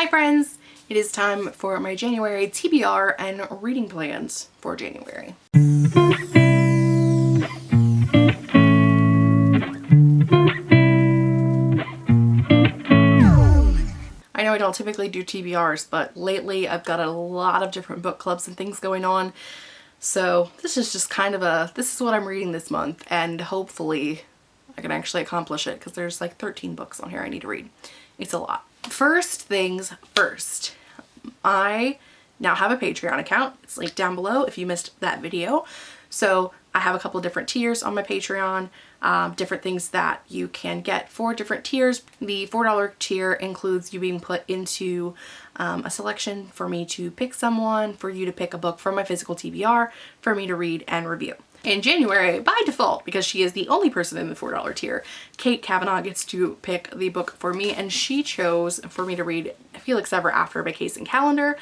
Hi friends! It is time for my January TBR and reading plans for January. I know I don't typically do TBRs, but lately I've got a lot of different book clubs and things going on. So this is just kind of a, this is what I'm reading this month and hopefully I can actually accomplish it because there's like 13 books on here I need to read. It's a lot. First things first, I now have a Patreon account. It's linked down below if you missed that video. So I have a couple different tiers on my Patreon, um, different things that you can get for different tiers. The $4 tier includes you being put into um, a selection for me to pick someone, for you to pick a book from my physical TBR, for me to read and review. In January, by default, because she is the only person in the $4 tier, Kate Kavanaugh gets to pick the book for me and she chose for me to read Felix Ever After by Kacen Callender.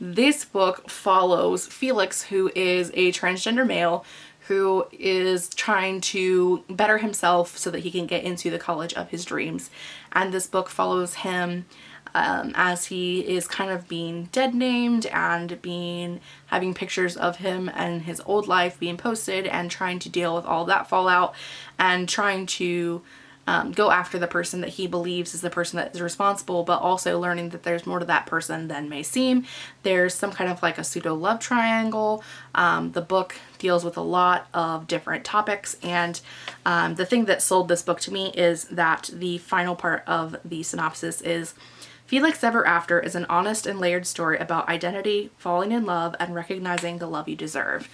This book follows Felix, who is a transgender male who is trying to better himself so that he can get into the college of his dreams. And this book follows him um, as he is kind of being dead named and being having pictures of him and his old life being posted and trying to deal with all that fallout and trying to um, go after the person that he believes is the person that is responsible but also learning that there's more to that person than may seem. There's some kind of like a pseudo love triangle. Um, the book deals with a lot of different topics and um, the thing that sold this book to me is that the final part of the synopsis is Felix Ever After is an honest and layered story about identity, falling in love, and recognizing the love you deserve.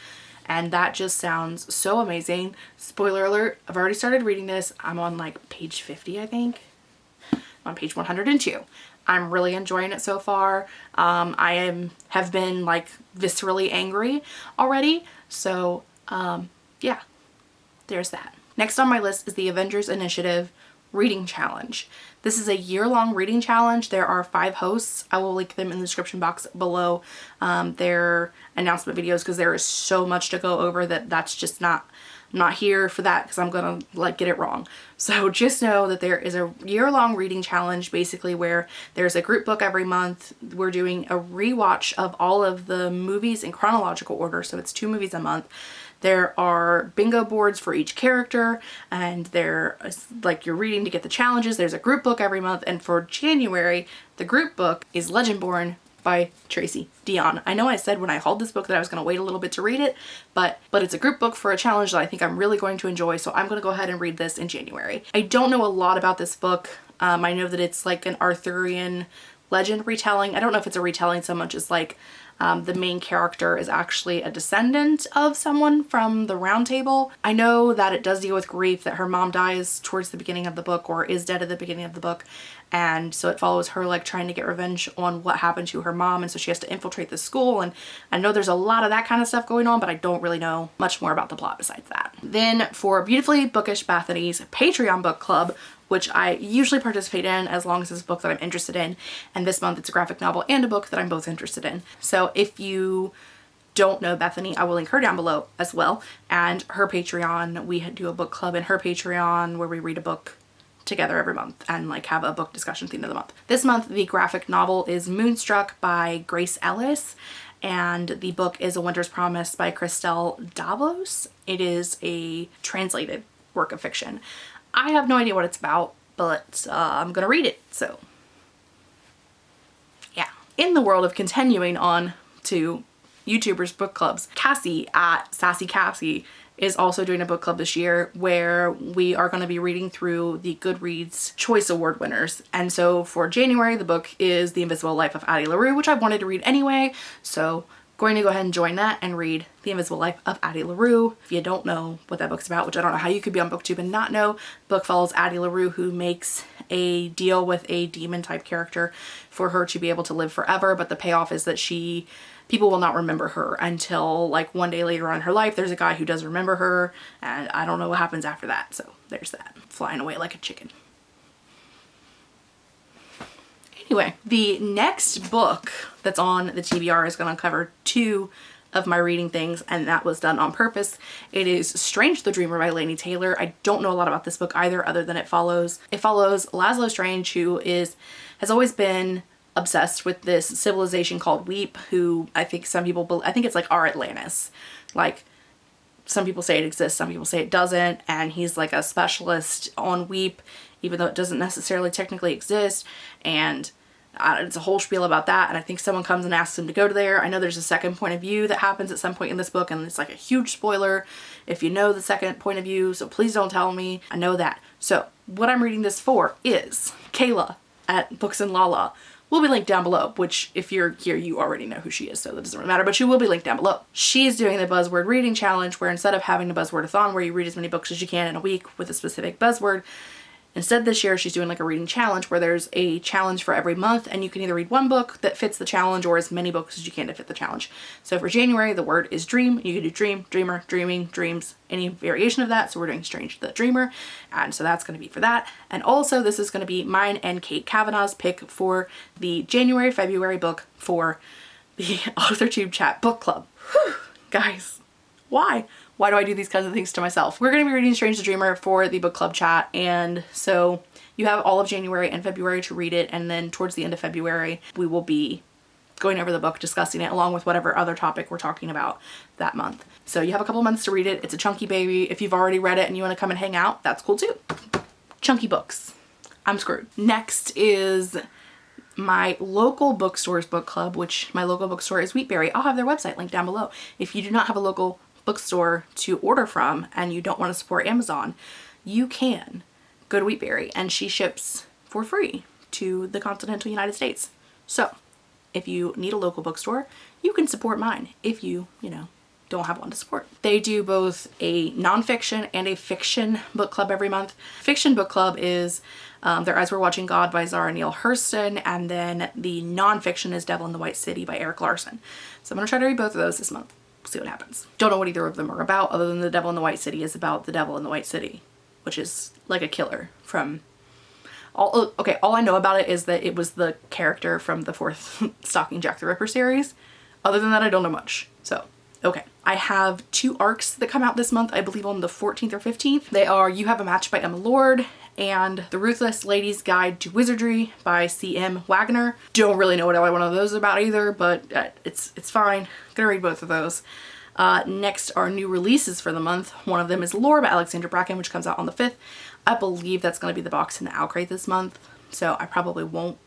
And that just sounds so amazing. Spoiler alert, I've already started reading this. I'm on like page 50, I think. I'm on page 102. I'm really enjoying it so far. Um, I am have been like viscerally angry already. So um, yeah, there's that. Next on my list is the Avengers Initiative reading challenge. This is a year-long reading challenge. There are five hosts. I will link them in the description box below um, their announcement videos because there is so much to go over that that's just not not here for that because I'm gonna like get it wrong. So just know that there is a year-long reading challenge basically where there's a group book every month. We're doing a rewatch of all of the movies in chronological order so it's two movies a month. There are bingo boards for each character and they're like you're reading to get the challenges. There's a group book every month and for January the group book is Legendborn by Tracy Deonn. I know I said when I hauled this book that I was going to wait a little bit to read it, but but it's a group book for a challenge that I think I'm really going to enjoy, so I'm going to go ahead and read this in January. I don't know a lot about this book. Um, I know that it's like an Arthurian legend retelling. I don't know if it's a retelling so much as like um, the main character is actually a descendant of someone from the Round Table. I know that it does deal with grief, that her mom dies towards the beginning of the book or is dead at the beginning of the book. And so it follows her like trying to get revenge on what happened to her mom. And so she has to infiltrate the school. And I know there's a lot of that kind of stuff going on, but I don't really know much more about the plot besides that. Then for Beautifully Bookish Bethany's Patreon book club, which I usually participate in as long as it's a book that I'm interested in. And this month it's a graphic novel and a book that I'm both interested in. So if you don't know Bethany, I will link her down below as well. And her Patreon, we do a book club in her Patreon where we read a book together every month and like have a book discussion theme of the month. This month the graphic novel is Moonstruck by Grace Ellis and the book is A Winter's Promise by Christelle Dabos. It is a translated work of fiction. I have no idea what it's about, but uh, I'm gonna read it, so yeah. In the world of continuing on to YouTubers book clubs, Cassie at Sassy Cassie is also doing a book club this year where we are going to be reading through the Goodreads Choice Award winners. And so for January, the book is The Invisible Life of Addie LaRue, which I wanted to read anyway. So going to go ahead and join that and read The Invisible Life of Addie LaRue. If you don't know what that book's about, which I don't know how you could be on booktube and not know, book follows Addie LaRue who makes a deal with a demon type character for her to be able to live forever but the payoff is that she people will not remember her until like one day later on in her life there's a guy who does remember her and I don't know what happens after that so there's that flying away like a chicken Anyway, the next book that's on the TBR is going to cover two of my reading things and that was done on purpose. It is Strange the Dreamer by Laini Taylor. I don't know a lot about this book either other than it follows it follows Laszlo Strange who is has always been obsessed with this civilization called Weep, who I think some people, I think it's like our Atlantis. Like some people say it exists, some people say it doesn't, and he's like a specialist on Weep, even though it doesn't necessarily technically exist, and it's a whole spiel about that, and I think someone comes and asks him to go to there. I know there's a second point of view that happens at some point in this book, and it's like a huge spoiler if you know the second point of view, so please don't tell me. I know that. So what I'm reading this for is Kayla at Books and Lala will be linked down below, which if you're here, you already know who she is, so that doesn't really matter, but she will be linked down below. She's doing the buzzword reading challenge where instead of having a buzzword-a-thon where you read as many books as you can in a week with a specific buzzword, Instead this year she's doing like a reading challenge where there's a challenge for every month and you can either read one book that fits the challenge or as many books as you can to fit the challenge. So for January the word is dream. You can do dream, dreamer, dreaming, dreams, any variation of that. So we're doing Strange the Dreamer and so that's going to be for that. And also this is going to be mine and Kate Kavanaugh's pick for the January February book for the AuthorTube Chat Book Club. Whew, guys, why? Why do I do these kinds of things to myself? We're going to be reading Strange the Dreamer for the book club chat and so you have all of January and February to read it and then towards the end of February we will be going over the book, discussing it along with whatever other topic we're talking about that month. So you have a couple months to read it. It's a chunky baby. If you've already read it and you want to come and hang out, that's cool too. Chunky books. I'm screwed. Next is my local bookstore's book club, which my local bookstore is Wheatberry. I'll have their website linked down below. If you do not have a local bookstore to order from and you don't want to support Amazon, you can go to Wheatberry and she ships for free to the continental United States. So if you need a local bookstore, you can support mine if you, you know, don't have one to support. They do both a nonfiction and a fiction book club every month. Fiction book club is um, their Eyes Were Watching God by Zora Neale Hurston and then the nonfiction is Devil in the White City by Erik Larson. So I'm going to try to read both of those this month see what happens. Don't know what either of them are about other than The Devil in the White City is about the devil in the White City, which is like a killer from all oh, okay all I know about it is that it was the character from the fourth Stalking Jack the Ripper series. Other than that I don't know much. So okay. I have two arcs that come out this month I believe on the 14th or 15th. They are You Have a Match by Emma Lord and The Ruthless Lady's Guide to Wizardry by C.M. Waggoner. Don't really know what one of those is about either, but uh, it's, it's fine. gonna read both of those. Uh, next are new releases for the month. One of them is Lore by Alexandra Bracken, which comes out on the 5th. I believe that's going to be the box in the OwlCrate this month, so I probably won't.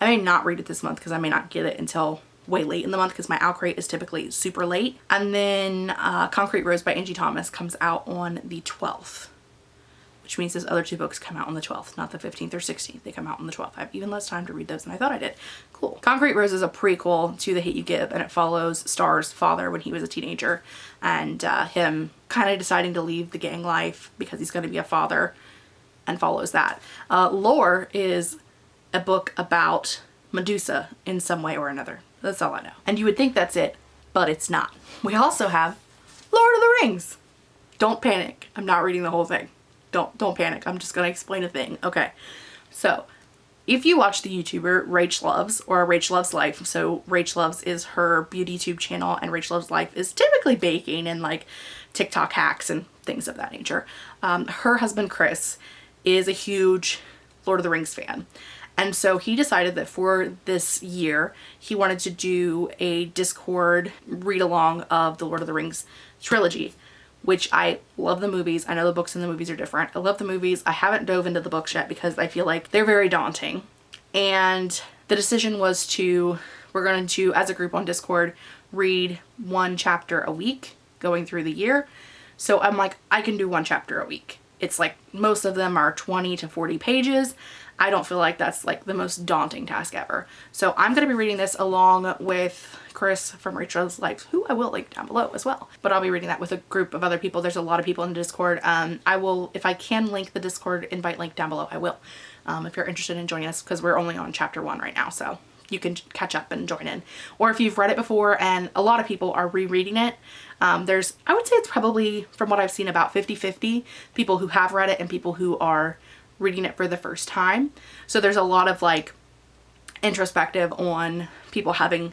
I may not read it this month because I may not get it until way late in the month because my OwlCrate is typically super late. And then uh, Concrete Rose by Angie Thomas comes out on the 12th which means his other two books come out on the 12th, not the 15th or 16th. They come out on the 12th. I have even less time to read those than I thought I did. Cool. Concrete Rose is a prequel to The Hate You Give and it follows Star's father when he was a teenager and uh, him kind of deciding to leave the gang life because he's going to be a father and follows that. Uh, Lore is a book about Medusa in some way or another. That's all I know. And you would think that's it, but it's not. We also have Lord of the Rings. Don't panic. I'm not reading the whole thing don't don't panic i'm just gonna explain a thing okay so if you watch the YouTuber Rach Loves or Rach Loves Life, so Rach Loves is her beauty tube channel and Rach Loves Life is typically baking and like TikTok hacks and things of that nature. Um, her husband Chris is a huge Lord of the Rings fan. And so he decided that for this year, he wanted to do a Discord read along of the Lord of the Rings trilogy which I love the movies. I know the books and the movies are different. I love the movies. I haven't dove into the books yet because I feel like they're very daunting. And the decision was to, we're going to, as a group on Discord, read one chapter a week going through the year. So I'm like, I can do one chapter a week. It's like most of them are 20 to 40 pages. I don't feel like that's like the most daunting task ever. So I'm going to be reading this along with Chris from Rachel's Life, who I will link down below as well. But I'll be reading that with a group of other people. There's a lot of people in the Discord. Um, I will, if I can link the Discord invite link down below, I will. Um, if you're interested in joining us, because we're only on chapter one right now, so you can catch up and join in. Or if you've read it before and a lot of people are rereading it, um, there's, I would say it's probably, from what I've seen, about 50-50 people who have read it and people who are reading it for the first time. So there's a lot of like introspective on people having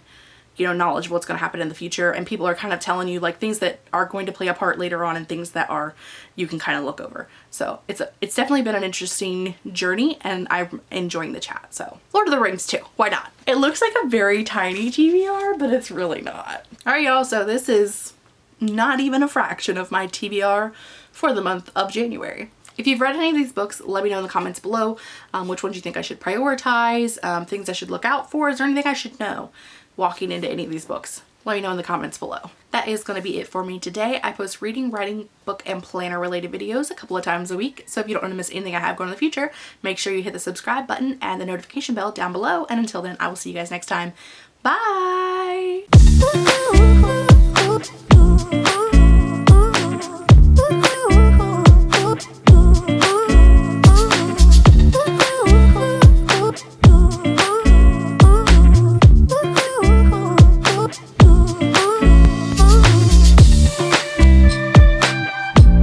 you know, knowledge of what's going to happen in the future. And people are kind of telling you like things that are going to play a part later on and things that are, you can kind of look over. So it's a, it's definitely been an interesting journey and I'm enjoying the chat. So Lord of the Rings too. Why not? It looks like a very tiny TBR, but it's really not. All right, y'all. So this is not even a fraction of my TBR for the month of January. If you've read any of these books, let me know in the comments below um, which ones you think I should prioritize, um, things I should look out for. Is there anything I should know walking into any of these books? Let me know in the comments below. That is going to be it for me today. I post reading, writing, book, and planner related videos a couple of times a week. So if you don't want to miss anything I have going in the future, make sure you hit the subscribe button and the notification bell down below. And until then, I will see you guys next time. Bye!